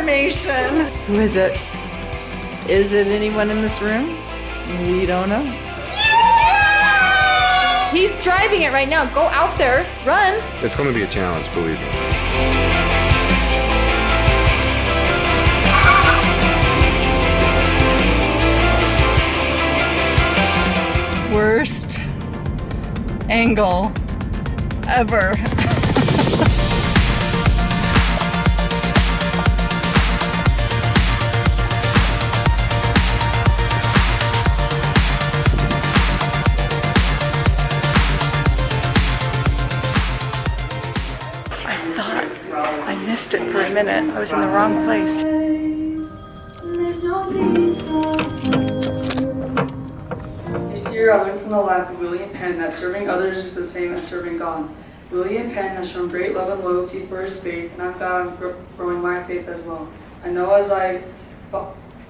information. Who is it? Is it anyone in this room? We don't know. He's driving it right now. Go out there, run. It's going to be a challenge, believe me. Worst angle ever. Minute. I was in the wrong place. This year I learned from the life of William Penn that serving others is the same as serving God. William Penn has shown great love and loyalty for his faith, and I'm glad I'm gr- growing my faith as well. I know as I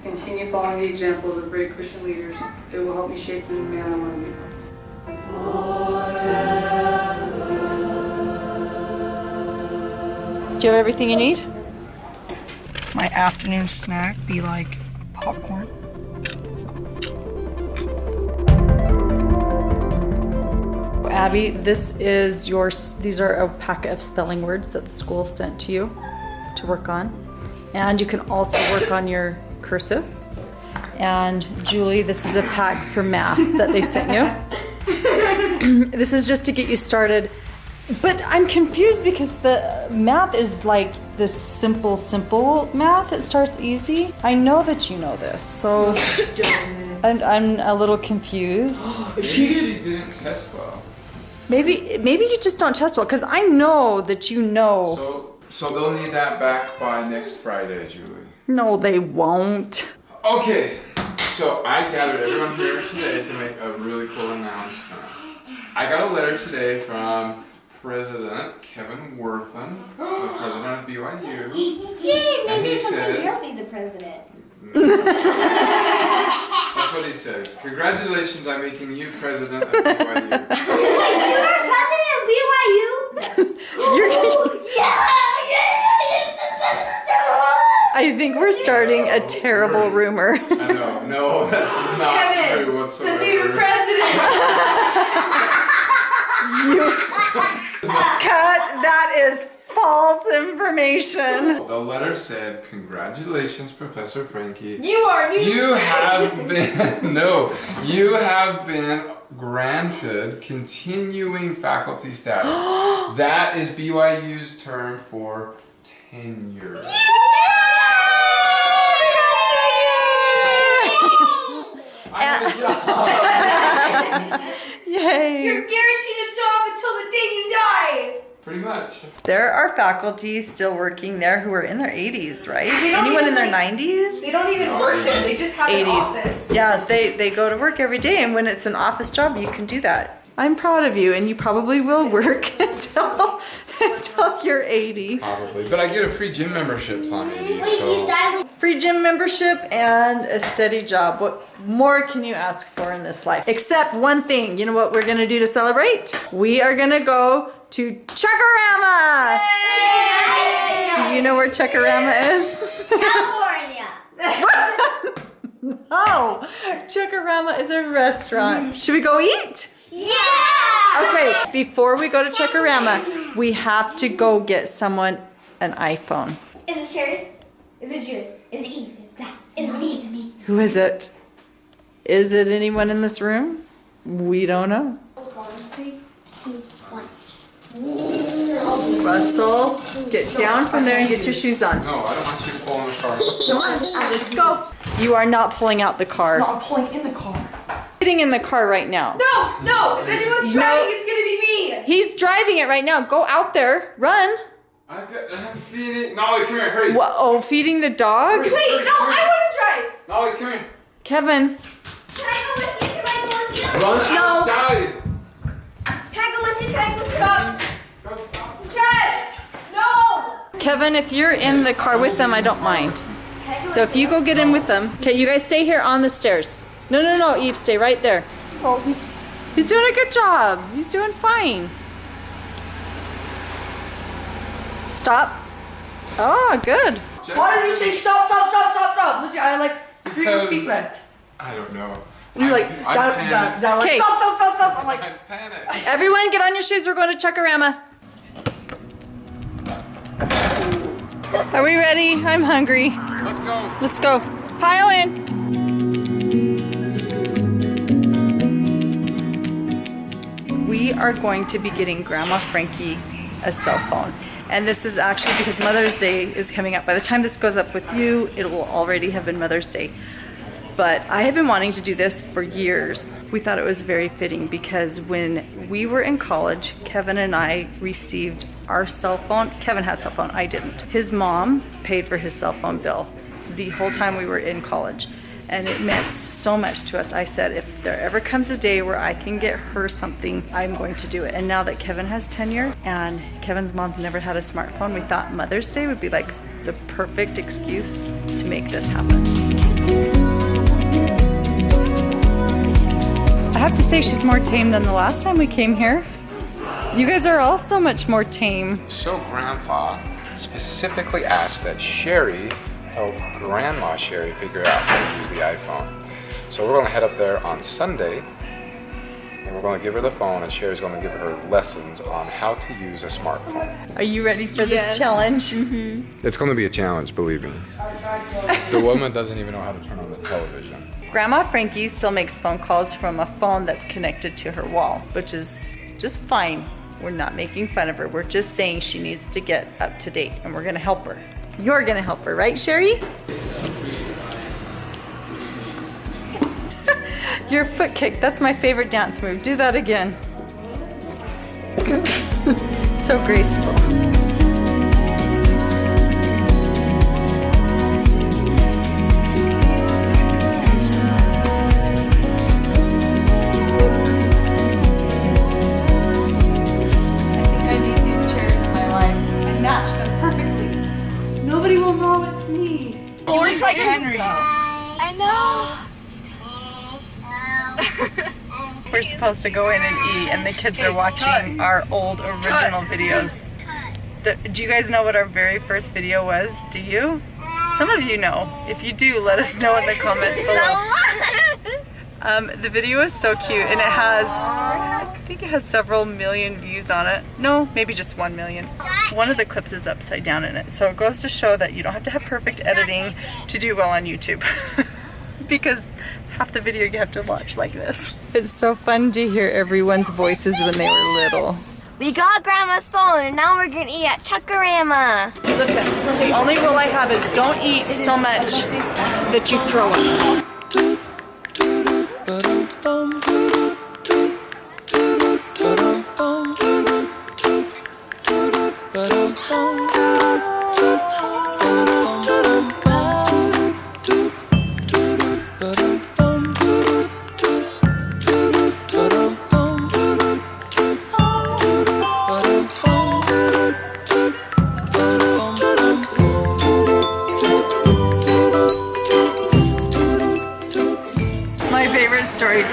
continue following the examples of great Christian leaders, it will help me shape the man I want to be. Do you have everything you need? My afternoon snack be like popcorn. Abby, this is your, these are a packet of spelling words that the school sent to you to work on. And you can also work on your cursive. And Julie, this is a pack for math that they sent you. this is just to get you started. But I'm confused because the math is like this simple, simple math. It starts easy. I know that you know this, so I'm, I'm a little confused. Maybe she didn't test well. Maybe maybe you just don't test well because I know that you know. So, so they'll need that back by next Friday, Julie. No, they won't. Okay, so I gathered everyone here today to make a really cool announcement. I got a letter today from President Kevin Worthen, the president of BYU. Yay, And he maybe sometime said- you'll be the president. That's what he said. Congratulations on making you president of BYU. You're president of BYU? Yes. Oh, You're, Yeah! I think we're starting a oh, terrible rumor. I know. No, that's not Kevin, true whatsoever. The new president. Cut. That is false information. The letter said, "Congratulations, Professor Frankie. You are new. You have been no, you have been granted continuing faculty status. that is BYU's term for tenure. I have a job. Yay. You're guaranteed a job until the day you die. Pretty much. There are faculty still working there who are in their 80s, right? Anyone even, in their like- 90s? They don't even work there. They just have an 80s. office. Yeah, they, they go to work every day, and when it's an office job, you can do that. I'm proud of you, and you probably will work until until you're 80. Probably. But I get a free gym membership, Tommy. Wait, you So Free gym membership and a steady job. What more can you ask for in this life? Except one thing. You know what we're gonna do to celebrate? We are gonna go to Chuckarama! Do you know where Chuckarama is? California. no! Chuckarama is a restaurant. Should we go eat? Yeah! Okay, before we go to Chuckarama, we have to go get someone an iPhone. Is it Sherry? Is it Julie? Is it Eve? Is that? Is it me? Is it me? Who is it? Is it anyone in this room? We don't know. Three, two, one. Russell, get down from there and get your shoes on. no, I don't want you to fall in the car. Come on, let's go. You are not pulling out the car. No, I'm pulling in the car. Sitting in the car right now. No, no. If anyone's No. driving, it's gonna be me. He's driving it right now. Go out there. Run. I got, I have to feed. Nolly, come here, hurry. Wha- oh, feeding the dog? Wait, no, I want to drive. Nolly, come here. Kevin, Can I go with you? Can I go with you? Run No. outside. Can I go with you? Can I go with you? Stop. Go, stop. Chad. No. Kevin, if you're in the car with them, I don't mind. So if you go get in with them. Okay, you guys stay here on the stairs. No, no, no, Eve, stay right there. Oh, he's, he's doing a good job. He's doing fine. Stop. Oh, good. Jack- Why did you say stop, stop, stop, stop, stop? Legit, I like three Because- feet left. I don't know. And you're like, I, down, I down, down, like, Okay. stop, stop, stop, stop. I'm like, I panicked. Everyone get on your shoes. We're going to Chuckarama. Are we ready? I'm hungry. Let's go. Let's go. Pile in. Are going to be getting Grandma Frankie a cell phone. And this is actually because Mother's Day is coming up. By the time this goes up with you, it will already have been Mother's Day. But I have been wanting to do this for years. We thought it was very fitting because when we were in college, Kevin and I received our cell phone. Kevin had a cell phone, I didn't. His mom paid for his cell phone bill the whole time we were in college. And it meant so much to us. I said, if there ever comes a day where I can get her something, I'm going to do it. And now that Kevin has tenure and Kevin's mom's never had a smartphone, we thought Mother's Day would be like the perfect excuse to make this happen. I have to say she's more tame than the last time we came here. You guys are all so much more tame. So Grandpa specifically asked that Sherry help Grandma Sherry figure out how to use the iPhone. So we're going to head up there on Sunday and we're going to give her the phone and Sherry's going to give her lessons on how to use a smartphone. Are you ready for Yes. this challenge? Mm-hmm. It's going to be a challenge, believe me. The woman doesn't even know how to turn on the television. Grandma Frankie still makes phone calls from a phone that's connected to her wall, which is just fine. We're not making fun of her. We're just saying she needs to get up to date and we're going to help her. You're to help her, right, Sherry? Your foot kick, that's my favorite dance move. Do that again. so graceful. Looks like Henry. I know. We're supposed to go in and eat, and the kids are watching our old original videos. The, do you guys know what our very first video was? Do you? Some of you know. If you do, let us know in the comments below. Um, the video is so cute, and it has, I think it has several million views on it. No, maybe just one million. One of the clips is upside down in it, so it goes to show that you don't have to have perfect editing to do well on YouTube. because half the video you have to watch like this. It's so fun to hear everyone's voices when they were little. We got Grandma's phone and now we're gonna eat at Chuckarama. Listen, the only rule I have is don't eat so much that you throw up.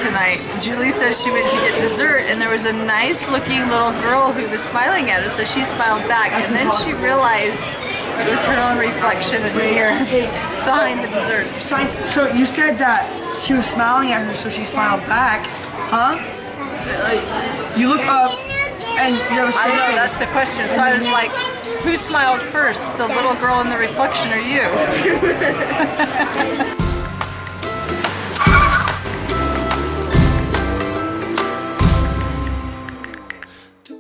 Tonight. Julie says she went to get dessert and there was a nice looking little girl who was smiling at her, so she smiled back and then she realized it was her own reflection in the mirror behind the dessert. So you said that she was smiling at her, so she smiled back, huh? You look up and you have a I straight know, face. that's the question. So I was like, who smiled first, the little girl in the reflection or you?